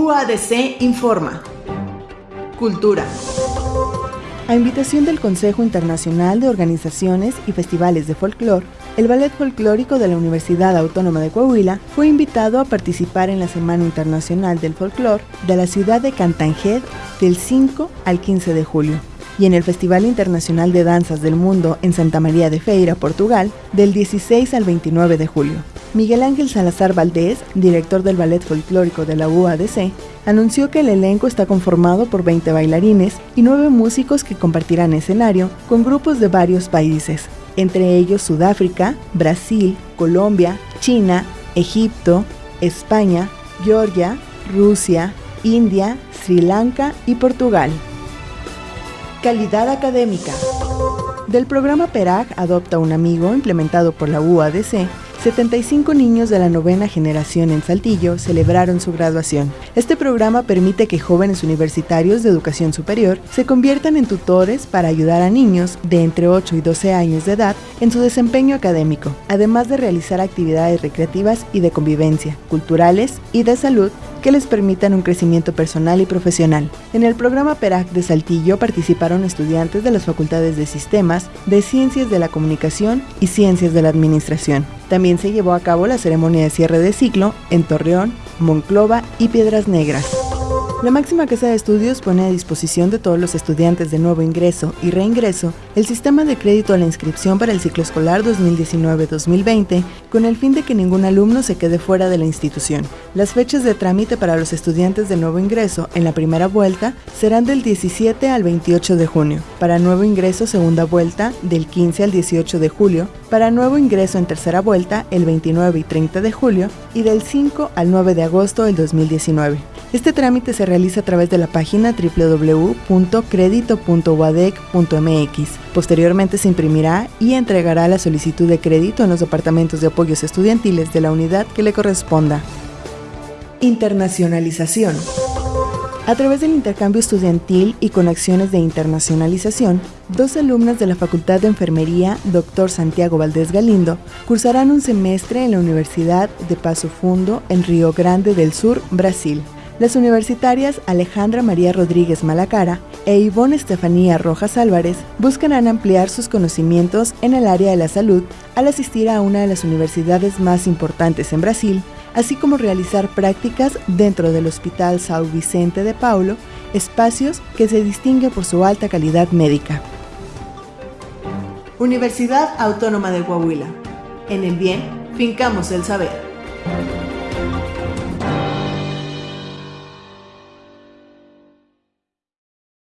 UADC informa. Cultura. A invitación del Consejo Internacional de Organizaciones y Festivales de Folclor, el Ballet Folclórico de la Universidad Autónoma de Coahuila fue invitado a participar en la Semana Internacional del Folclor de la ciudad de Cantanjed del 5 al 15 de julio y en el Festival Internacional de Danzas del Mundo en Santa María de Feira, Portugal, del 16 al 29 de julio. Miguel Ángel Salazar Valdés, director del Ballet Folclórico de la UADC, anunció que el elenco está conformado por 20 bailarines y 9 músicos que compartirán escenario con grupos de varios países, entre ellos Sudáfrica, Brasil, Colombia, China, Egipto, España, Georgia, Rusia, India, Sri Lanka y Portugal. Calidad académica. Del programa PERAG Adopta un Amigo implementado por la UADC, 75 niños de la novena generación en Saltillo celebraron su graduación. Este programa permite que jóvenes universitarios de educación superior se conviertan en tutores para ayudar a niños de entre 8 y 12 años de edad en su desempeño académico, además de realizar actividades recreativas y de convivencia, culturales y de salud que les permitan un crecimiento personal y profesional. En el programa PERAC de Saltillo participaron estudiantes de las facultades de Sistemas, de Ciencias de la Comunicación y Ciencias de la Administración. También se llevó a cabo la ceremonia de cierre de ciclo en Torreón, Monclova y Piedras Negras. La máxima casa de estudios pone a disposición de todos los estudiantes de nuevo ingreso y reingreso el sistema de crédito a la inscripción para el ciclo escolar 2019-2020 con el fin de que ningún alumno se quede fuera de la institución. Las fechas de trámite para los estudiantes de nuevo ingreso en la primera vuelta serán del 17 al 28 de junio, para nuevo ingreso segunda vuelta del 15 al 18 de julio, para nuevo ingreso en tercera vuelta el 29 y 30 de julio y del 5 al 9 de agosto del 2019. Este trámite se realiza a través de la página www.credito.wadec.mx. Posteriormente se imprimirá y entregará la solicitud de crédito en los departamentos de apoyos estudiantiles de la unidad que le corresponda. Internacionalización. A través del intercambio estudiantil y con acciones de internacionalización, dos alumnas de la Facultad de Enfermería, Dr. Santiago Valdés Galindo, cursarán un semestre en la Universidad de Paso Fundo en Río Grande del Sur, Brasil. Las universitarias Alejandra María Rodríguez Malacara e Ivonne Estefanía Rojas Álvarez buscarán ampliar sus conocimientos en el área de la salud al asistir a una de las universidades más importantes en Brasil, así como realizar prácticas dentro del Hospital São Vicente de Paulo, espacios que se distinguen por su alta calidad médica. Universidad Autónoma de Coahuila. En el bien, fincamos el saber.